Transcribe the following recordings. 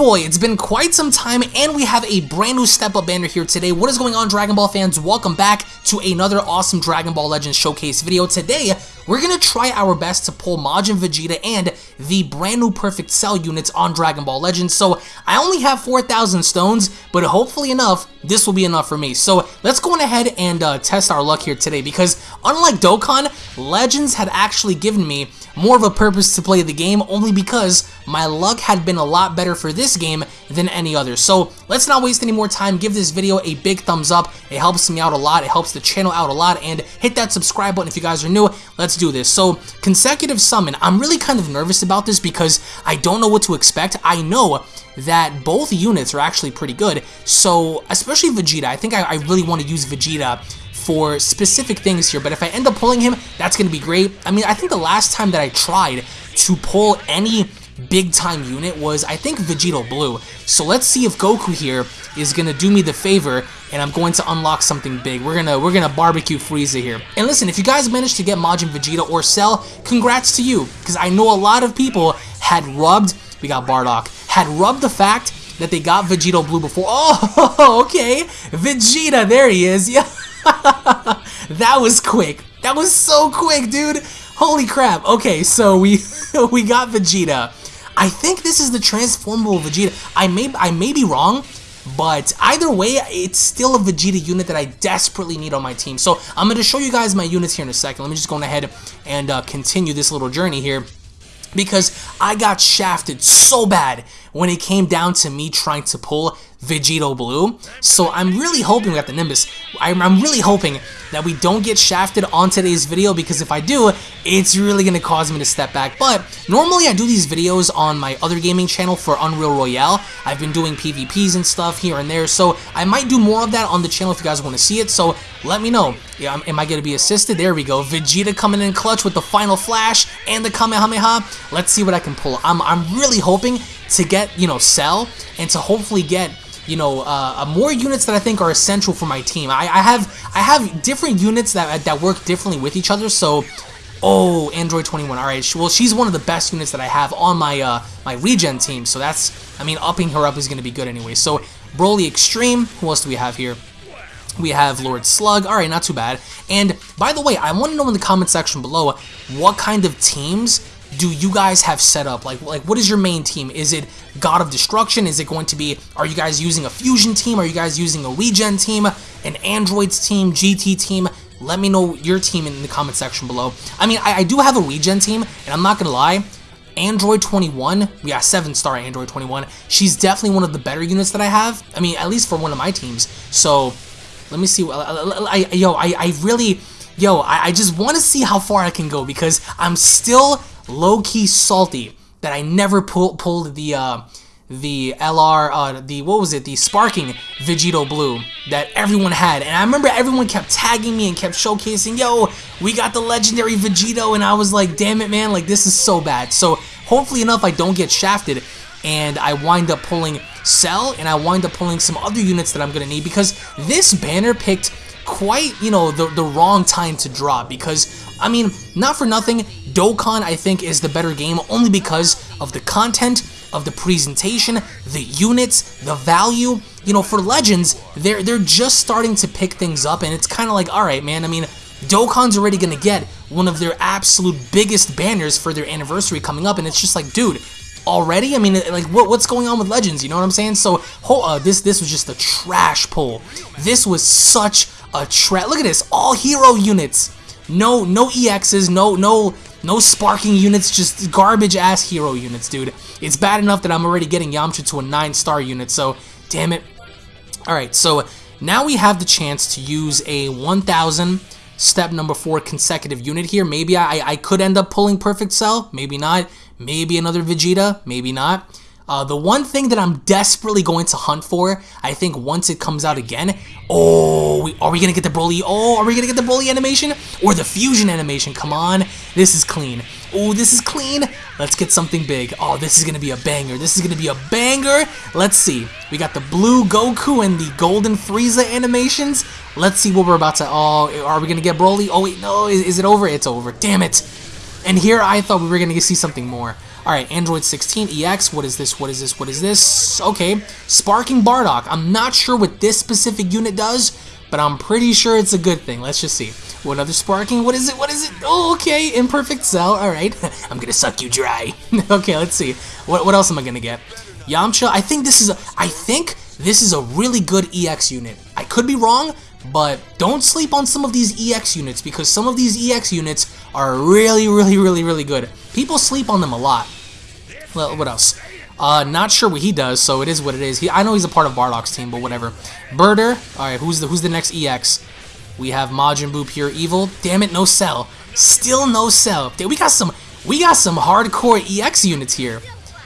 Boy, it's been quite some time and we have a brand new step up banner here today. What is going on Dragon Ball fans? Welcome back to another awesome Dragon Ball Legends showcase video. Today, we're to try our best to pull Majin Vegeta and the brand new Perfect Cell units on Dragon Ball Legends. So I only have 4,000 stones, but hopefully enough, this will be enough for me. So let's go on ahead and uh, test our luck here today because unlike Dokkan, Legends had actually given me more of a purpose to play the game only because my luck had been a lot better for this game than any other. So let's not waste any more time. Give this video a big thumbs up. It helps me out a lot. It helps the channel out a lot. And hit that subscribe button if you guys are new. Let's do this. So consecutive summon. I'm really kind of nervous about this because I don't know what to expect. I know that both units are actually pretty good. So especially Vegeta. I think I, I really want to use Vegeta for specific things here, but if I end up pulling him, that's going to be great. I mean, I think the last time that I tried to pull any big time unit was, I think, Vegito Blue. So let's see if Goku here is to do me the favor and I'm going to unlock something big. We're gonna we're gonna barbecue Frieza here. And listen, if you guys managed to get Majin Vegeta or Cell, congrats to you, because I know a lot of people had rubbed. We got Bardock had rubbed the fact that they got Vegito Blue before. Oh, okay, Vegeta, there he is. Yeah. that was quick. That was so quick, dude. Holy crap. Okay, so we we got Vegeta. I think this is the transformable Vegeta. I may I may be wrong, but either way, it's still a Vegeta unit that I desperately need on my team. So I'm going to show you guys my units here in a second. Let me just go ahead and uh, continue this little journey here because I got shafted so bad when it came down to me trying to pull Vegito Blue. So I'm really hoping we got the Nimbus. I'm, I'm, really hoping that we don't get shafted on today's video because if I do, it's really going to cause me to step back. But normally I do these videos on my other gaming channel for Unreal Royale. I've been doing PvPs and stuff here and there. So I might do more of that on the channel if you guys want to see it. So let me know. Yeah, am I going to be assisted? There we go. Vegeta coming in clutch with the final flash and the Kamehameha. Let's see what I can pull. I'm, I'm really hoping to get, you know, Cell and to hopefully get you know, uh, uh, more units that I think are essential for my team. I, I have I have different units that that work differently with each other. So, oh, Android 21. All right, well, she's one of the best units that I have on my uh, my regen team. So that's, I mean, upping her up is going to be good anyway. So, Broly Extreme. Who else do we have here? We have Lord Slug. All right, not too bad. And by the way, I want to know in the comment section below what kind of teams do you guys have set up? Like, like what is your main team? Is it God of Destruction? Is it going to be, are you guys using a Fusion team? Are you guys using a Regen team? An Androids team? GT team? Let me know your team in the comment section below. I mean, I, I do have a Regen team, and I'm not going to lie, Android 21, yeah, 7-star Android 21, she's definitely one of the better units that I have. I mean, at least for one of my teams. So, let me see. I, I, yo, I, I really, yo, I, I just want to see how far I can go because I'm still low-key salty that I never pull, pulled the uh, the LR, uh, the, what was it, the Sparking Vegito Blue that everyone had. And I remember everyone kept tagging me and kept showcasing, yo, we got the legendary Vegito. And I was like, damn it, man, like this is so bad. So hopefully enough, I don't get shafted and I wind up pulling Cell and I wind up pulling some other units that I'm to need because this banner picked quite, you know, the, the wrong time to drop because, I mean, not for nothing, Dokkan, I think, is the better game only because of the content, of the presentation, the units, the value. You know, for Legends, they're, they're just starting to pick things up, and it's kind of like, alright, man, I mean, Dokkan's already going to get one of their absolute biggest banners for their anniversary coming up, and it's just like, dude, already? I mean, like, what, what's going on with Legends? You know what I'm saying? So, uh, this this was just a trash pull. This was such a trash. Look at this, all hero units. No, no EXs, no, no, no sparking units, just garbage ass hero units, dude. It's bad enough that I'm already getting Yamcha to a 9 star unit, so damn it. Alright, so now we have the chance to use a 1000 step number 4 consecutive unit here. Maybe I, I could end up pulling Perfect Cell, maybe not. Maybe another Vegeta, maybe not. Uh, the one thing that I'm desperately going to hunt for, I think once it comes out again, oh, we, are we going to get the Broly? Oh, are we going to get the Broly animation? Or the Fusion animation? Come on. This is clean. Oh, this is clean. Let's get something big. Oh, this is going to be a banger. This is going to be a banger. Let's see. We got the blue Goku and the golden Frieza animations. Let's see what we're about to... Oh, are we going to get Broly? Oh, wait, no. Is, is it over? It's over. Damn it. And here I thought we were going to see something more. Alright, Android 16 EX. What is this? What is this? What is this? Okay. Sparking Bardock. I'm not sure what this specific unit does, but I'm pretty sure it's a good thing. Let's just see. What other sparking? What is it? What is it? Oh, okay. Imperfect Cell. Alright. I'm gonna suck you dry. okay, let's see. What, what else am I gonna get? Yamcha. I think this is a, I think this is a really good EX unit. I could be wrong, but don't sleep on some of these EX units because some of these EX units are really, really, really, really good. People sleep on them a lot. Well, what else? Uh, not sure what he does, so it is what it is. He, I know he's a part of Bardock's team, but whatever. Burter. All right, who's the who's the next EX? We have Majin Buu Pure Evil. Damn it, no Cell. Still no Cell. We got some we got some hardcore EX units here.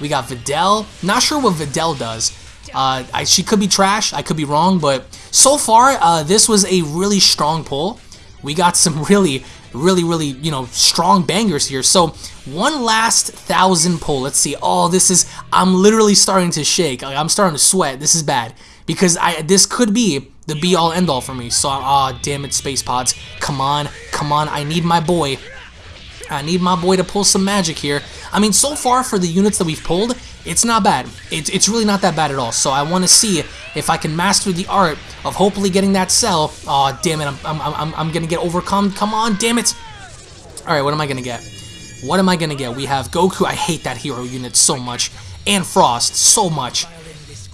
We got Videl. Not sure what Videl does. Uh, I, she could be trash. I could be wrong, but so far, uh, this was a really strong pull. We got some really, really, really, you know, strong bangers here. So one last thousand pull. Let's see. Oh, this is. I'm literally starting to shake. I'm starting to sweat. This is bad because I. This could be the be all end all for me. So, ah, oh, damn it, space pods. Come on, come on. I need my boy. I need my boy to pull some magic here. I mean, so far for the units that we've pulled, it's not bad. It's, it's really not that bad at all. So I want to see if I can master the art of hopefully getting that cell. Oh, damn it. I'm, I'm, I'm, I'm going to get overcome. Come on, damn it. All right, what am I going to get? What am I going to get? We have Goku. I hate that hero unit so much. And Frost so much.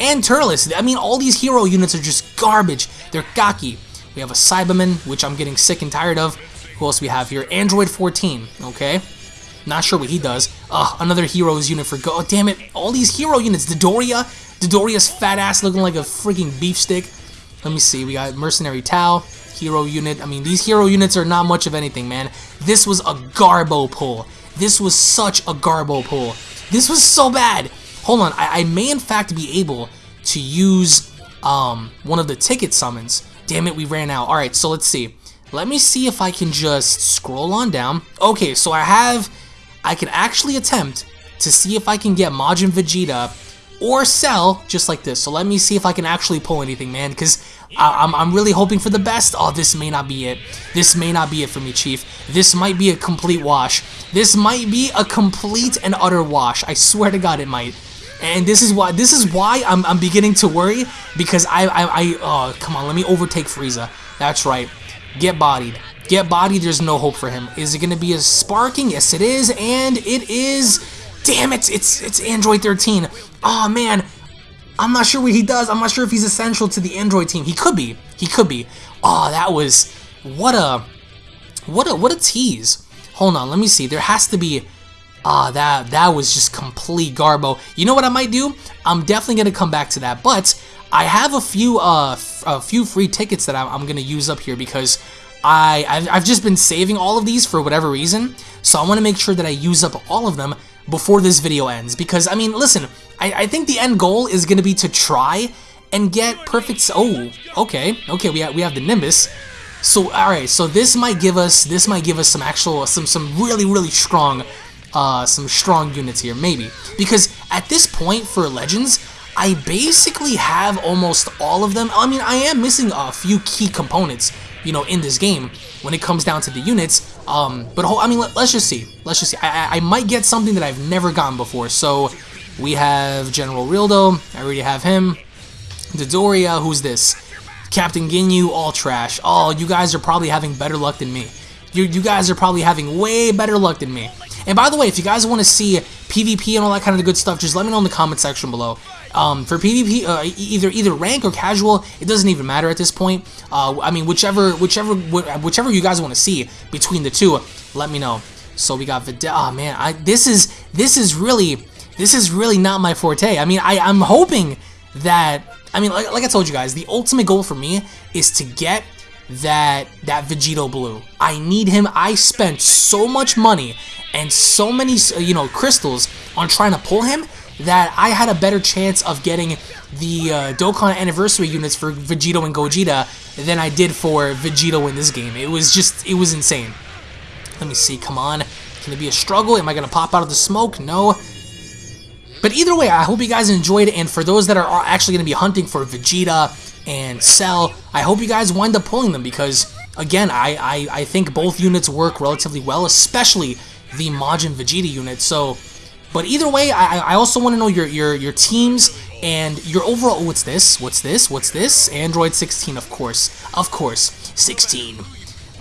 And Turles. I mean, all these hero units are just garbage. They're gaki. We have a Saibaman, which I'm getting sick and tired of. Who else we have here? Android 14, okay? Not sure what he does. Ugh, another heroes unit for Go. Oh, damn it. All these hero units. Dodoria. Dodoria's fat ass looking like a freaking beef stick. Let me see. We got Mercenary Tao, Hero unit. I mean, these hero units are not much of anything, man. This was a Garbo pull. This was such a Garbo pull. This was so bad. Hold on. I, I may, in fact, be able to use um, one of the ticket summons. Damn it, we ran out. Alright, so let's see. Let me see if I can just scroll on down. Okay, so I have, I can actually attempt to see if I can get Majin Vegeta or Cell just like this. So let me see if I can actually pull anything, man, because I'm, I'm really hoping for the best. Oh, this may not be it. This may not be it for me, Chief. This might be a complete wash. This might be a complete and utter wash. I swear to God it might. And this is why this is why I'm, I'm beginning to worry because I, I, I oh come on let me overtake Frieza. That's right. Get bodied. Get bodied, there's no hope for him. Is it going to be a sparking? Yes, it is, and it is... Damn it, it's, it's Android 13. Oh, man. I'm not sure what he does. I'm not sure if he's essential to the Android team. He could be. He could be. Oh, that was... What a... What a, what a tease. Hold on, let me see. There has to be... Ah, uh, that that was just complete garbo. You know what I might do? I'm definitely gonna come back to that, but I have a few uh a few free tickets that I'm, I'm gonna use up here because I I've, I've just been saving all of these for whatever reason. So I want to make sure that I use up all of them before this video ends because I mean listen I, I think the end goal is gonna be to try and get perfect oh okay okay we have, we have the Nimbus so all right so this might give us this might give us some actual some some really really strong uh some strong units here maybe because at this point for legends I basically have almost all of them. I mean, I am missing a few key components, you know, in this game when it comes down to the units. Um, but I mean, let, us just see. Let's just see. I, I, might get something that I've never gotten before. So we have General Rildo. I already have him. Dodoria, who's this? Captain Ginyu, all trash. Oh, you guys are probably having better luck than me. You, you guys are probably having way better luck than me. And by the way, if you guys want to see PvP and all that kind of good stuff, just let me know in the comment section below. Um, for PvP, uh, either either rank or casual, it doesn't even matter at this point. Uh, I mean, whichever whichever whichever you guys want to see between the two, let me know. So we got Videl. Oh man, I this is this is really this is really not my forte. I mean, I I'm hoping that I mean, like, like I told you guys, the ultimate goal for me is to get that that Vegito Blue. I need him. I spent so much money and so many you know crystals on trying to pull him that I had a better chance of getting the uh, Dokkan anniversary units for Vegito and Gogeta than I did for Vegito in this game. It was just, it was insane. Let me see, come on. Can it be a struggle? Am I going to pop out of the smoke? No. But either way, I hope you guys enjoyed and for those that are actually going to be hunting for Vegeta and Cell, I hope you guys wind up pulling them, because, again, I, I, I think both units work relatively well, especially the Majin Vegeta unit, so But either way, I, I also want to know your, your, your teams and your overall... What's this? What's this? What's this? Android 16, of course. Of course. 16.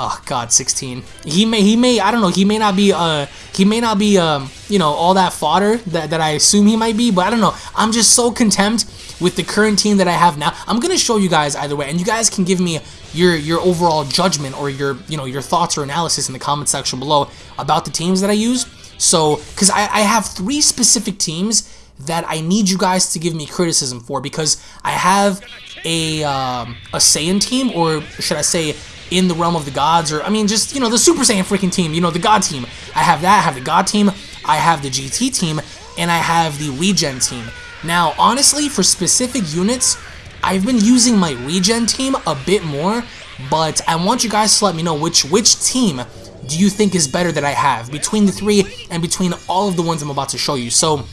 Oh God, 16. He may, he may, I don't know. He may not be, uh, he may not be, um, you know, all that fodder that, that I assume he might be. But I don't know. I'm just so contempt with the current team that I have now. I'm gonna show you guys either way, and you guys can give me your your overall judgment or your you know your thoughts or analysis in the comment section below about the teams that I use. So, because I, I have three specific teams that I need you guys to give me criticism for because I have a um, a Saiyan team, or should I say, in the realm of the gods, or I mean, just you know, the Super Saiyan freaking team, you know, the God team. I have that. I have the God team. I have the GT team, and I have the Regen team. Now, honestly, for specific units, I've been using my Regen team a bit more, but I want you guys to let me know which which team do you think is better that I have between the three and between all of the ones I'm about to show you. So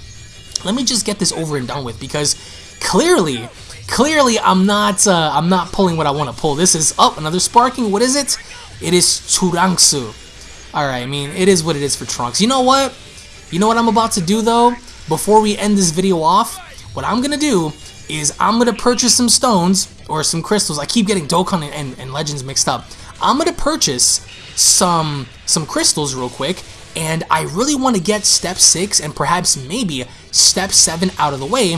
let me just get this over and done with because clearly, clearly I'm not uh, I'm not pulling what I want to pull. This is up oh, another sparking. What is it? It is Churanksu. All right, I mean it is what it is for Trunks. You know what? You know what I'm about to do though? Before we end this video off, what I'm gonna do is I'm gonna purchase some stones or some crystals. I keep getting Dokkan and, and, and Legends mixed up. I'm gonna purchase some some crystals real quick and I really want to get step 6 and perhaps maybe step 7 out of the way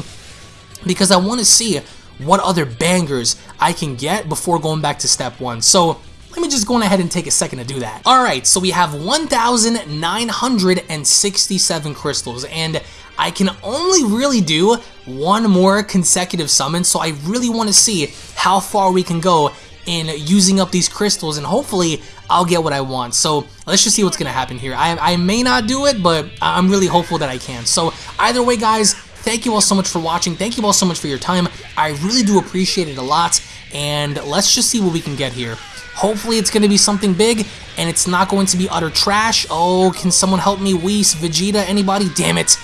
because I want to see what other bangers I can get before going back to step 1. So let me just go ahead and take a second to do that. Alright, so we have 1,967 crystals and I can only really do one more consecutive summon so I really want to see how far we can go in using up these crystals and hopefully I'll get what I want. So let's just see what's going to happen here. I, I may not do it, but I'm really hopeful that I can. So either way, guys, thank you all so much for watching. Thank you all so much for your time. I really do appreciate it a lot. And let's just see what we can get here. Hopefully it's going to be something big, and it's not going to be utter trash. Oh, can someone help me? Whis, Vegeta, anybody? Damn it.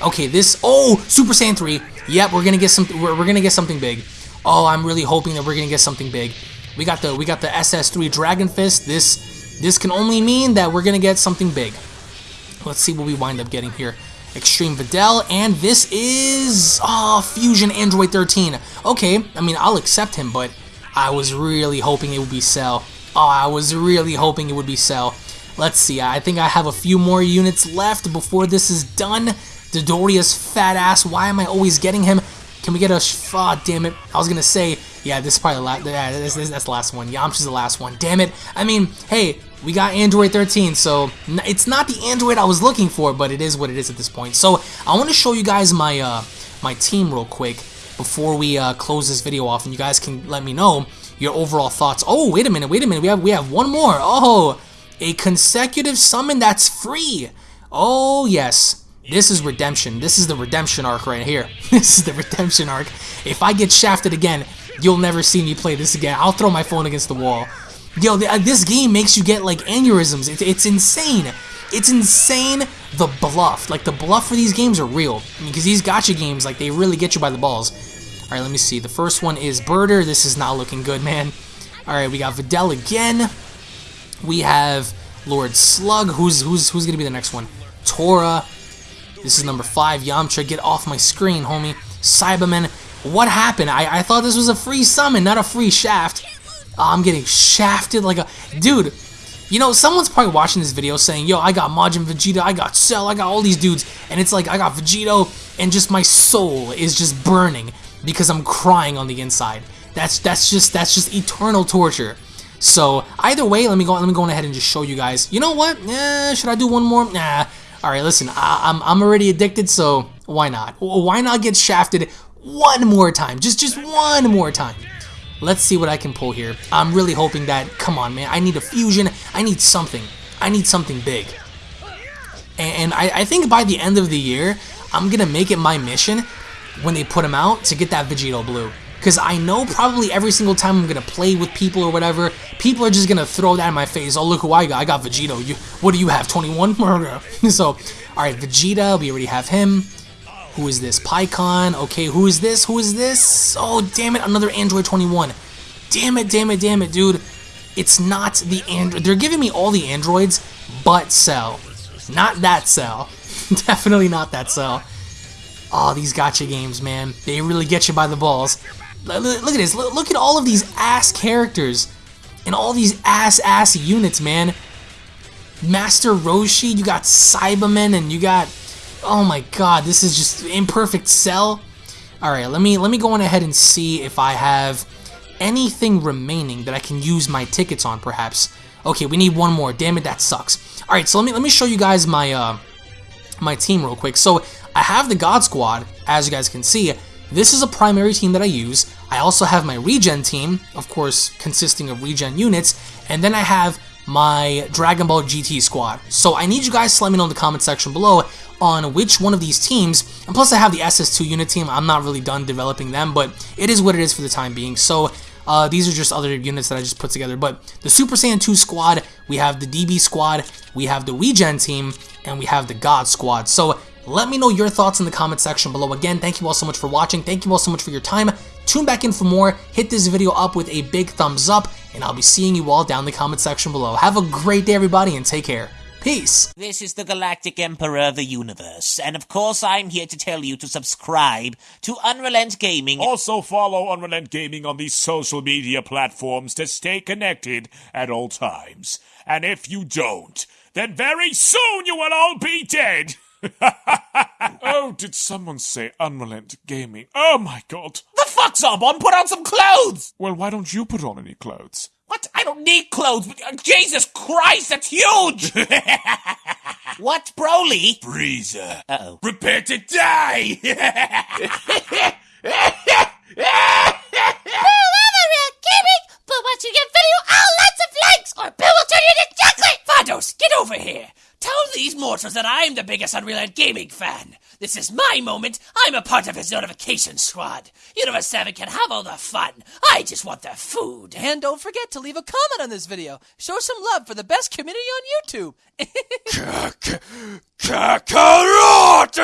Okay, this... Oh, Super Saiyan 3. Yep, we're going to get some. We're, we're going to get something big. Oh, I'm really hoping that we're going to get something big. We got the we got the SS3 Dragon Fist. This this can only mean that we're gonna get something big. Let's see what we wind up getting here. Extreme Videl, and this is oh, Fusion Android 13. Okay, I mean I'll accept him, but I was really hoping it would be Cell. Oh, I was really hoping it would be Cell. Let's see, I think I have a few more units left before this is done. Dodoria's fat ass, why am I always getting him? Can we get a... Oh, damn it. I was going to say, yeah, this is probably the last... Yeah, this, this, that's the last one. Yamcha's the last one. Damn it. I mean, hey, we got Android 13, so it's not the Android I was looking for, but it is what it is at this point. So I want to show you guys my uh, my team real quick before we uh, close this video off, and you guys can let me know your overall thoughts. Oh, wait a minute, wait a minute. We have we have one more. Oh, a consecutive summon that's free. Oh, yes. This is redemption. This is the redemption arc right here. this is the redemption arc. If I get shafted again, you'll never see me play this again. I'll throw my phone against the wall. Yo, uh, this game makes you get like aneurysms. It's, it's insane. It's insane the bluff. Like the bluff for these games are real. Because these gacha games, like they really get you by the balls. Alright, let me see. The first one is Burter. This is not looking good, man. Alright, we got Videl again. We have Lord Slug. Who's who's who's gonna be the next one? Tora. This is number five. Yamcha, get off my screen, homie. Saibaman, what happened? I, I thought this was a free summon, not a free shaft. Oh, I'm getting shafted like a... Dude, you know, someone's probably watching this video saying, yo, I got Majin Vegeta, I got Cell, I got all these dudes. And it's like, I got Vegito, and just my soul is just burning because I'm crying on the inside. That's that's just that's just eternal torture. So either way, let me go let me go ahead and just show you guys. You know what? Eh, should I do one more? Nah. All right, listen, I, I'm, I'm already addicted, so why not? Why not get shafted one more time? Just just one more time. Let's see what I can pull here. I'm really hoping that, come on, man, I need a fusion. I need something. I need something big. And I, I think by the end of the year, I'm going to make it my mission when they put him out to get that Vegito Blue. Because I know probably every single time I'm going to play with people or whatever, people are just going to throw that in my face. Oh, look who I got. I got Vegito. You, what do you have, 21? so, alright, Vegeta, we already have him. Who is this? Pikkon. Okay, who is this? Who is this? Oh, damn it, another Android 21. Damn it, damn it, damn it, dude. It's not the Android. They're giving me all the Androids, but Cell. Not that Cell. Definitely not that Cell. Oh, these gacha games, man. They really get you by the balls. Look at this. Look at all of these ass characters. And all these ass-ass units, man. Master Roshi, you got Saibamen, and you got... Oh my god, this is just imperfect cell. Alright, let me let me go on ahead and see if I have anything remaining that I can use my tickets on, perhaps. Okay, we need one more. Damn it, that sucks. Alright, so let me let me show you guys my uh my team real quick. So I have the God Squad, as you guys can see. This is a primary team that I use. I also have my regen team, of course, consisting of regen units, and then I have my Dragon Ball GT squad. So I need you guys to let me know in the comment section below on which one of these teams, and plus I have the SS2 unit team, I'm not really done developing them, but it is what it is for the time being. So uh, these are just other units that I just put together, but the Super Saiyan 2 squad, we have the DB squad, we have the Regen team, and we have the God squad. So let me know your thoughts in the comment section below. Again, thank you all so much for watching. Thank you all so much for your time. Tune back in for more. Hit this video up with a big thumbs up, and I'll be seeing you all down in the comment section below. Have a great day, everybody, and take care. Peace. This is the Galactic Emperor of the Universe, and of course I'm here to tell you to subscribe to Unrelent Gaming. Also follow Unrelent Gaming on these social media platforms to stay connected at all times. And if you don't, then very soon you will all be dead. oh, did someone say Unrelent Gaming? Oh my god. The fuck, Zarbon? Put on some clothes! Well, why don't you put on any clothes? What? I don't need clothes. But, uh, Jesus Christ, that's huge! what, Broly? Frieza. Uh-oh. Prepare to die! but once you get video, all lots of likes, or Bill will turn you into chocolate! Vados, get over here! Tell these mortals that I'm the biggest Unrelent Gaming fan. This is my moment. I'm a part of his notification squad. Universe 7 can have all the fun. I just want the food. And don't forget to leave a comment on this video. Show some love for the best community on YouTube. Kakarot!